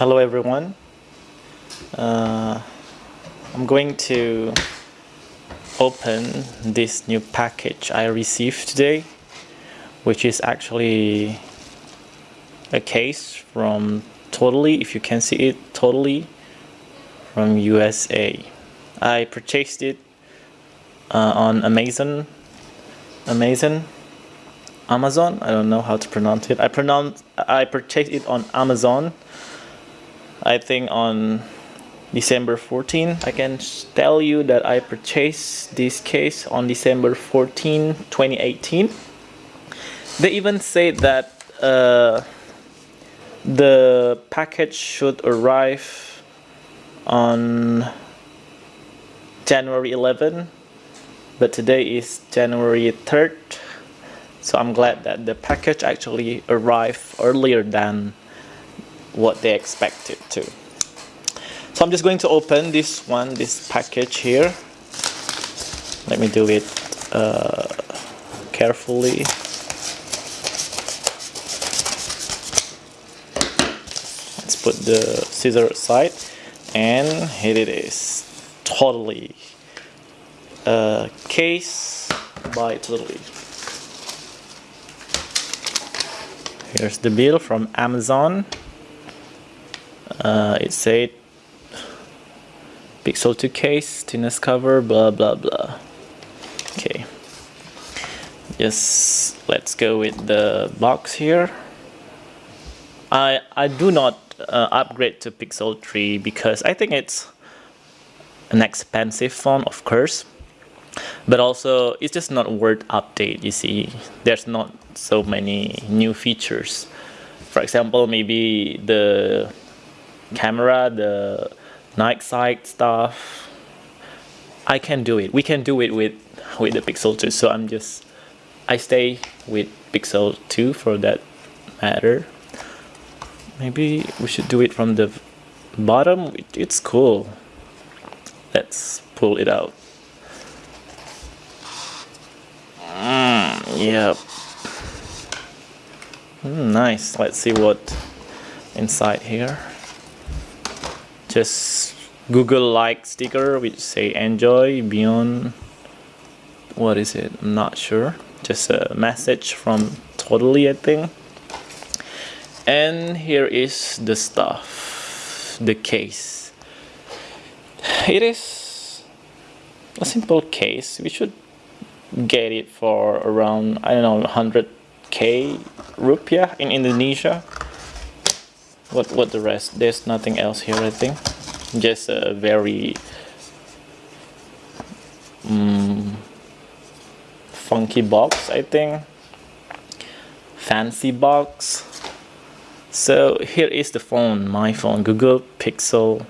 hello everyone. Uh, I'm going to open this new package I received today which is actually a case from Totallee if you can see it Totallee from USA I purchased it uh, on Amazon Amazon Amazon I don't know how to pronounce it. I pronounce I purchased it on Amazon I think on December 14 I can tell you that I purchased this case on December 14 2018 they even say that uh, the package should arrive on January 11 but today is January 3rd so I'm glad that the package actually arrived earlier than what they expected to. So I'm just going to open this one this package here. Let me do it uh, carefully. Let's put the scissor aside and here it is. Totallee uh, case by totallee. Here's the bill from Amazon uh, it said Pixel 2 case, thinness cover, blah blah blah. Okay, just let's go with the box here. I I do not uh, upgrade to Pixel 3 because I think it's an expensive phone, of course, but also it's just not worth update. You see, there's not so many new features. For example, maybe the camera, the night sight stuff. I can do it. We can do it with with the Pixel 2. So I'm just I stay with Pixel 2 for that matter. Maybe we should do it from the bottom. It's cool. Let's pull it out. Mm, yep. Mm, nice. Let's see what inside here just Google like sticker which say enjoy beyond what is it? I'm not sure. Just a message from totallee I think. And here is the stuff the case. It is a simple case. We should get it for around I don't know 100k rupiah in Indonesia what what the rest there's nothing else here I think. Just a very um, funky box I think. Fancy box. So here is the phone my phone Google Pixel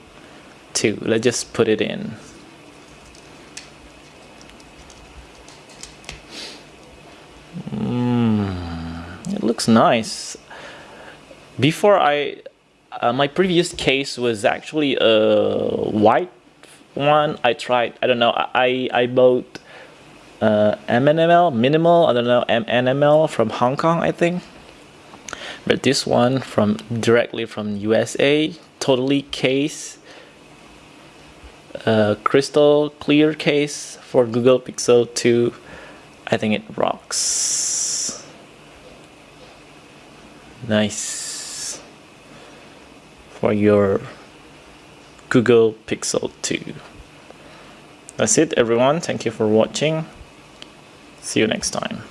2 let's just put it in. Mm, it looks nice. Before I uh, my previous case was actually a white one. I tried I don't know I I bought uh, MNML minimal I don't know MNML from Hong Kong I think. But this one from directly from USA totallee case uh, crystal clear case for Google Pixel 2 I think it rocks. Nice for your Google Pixel 2. That's it everyone. Thank you for watching. See you next time.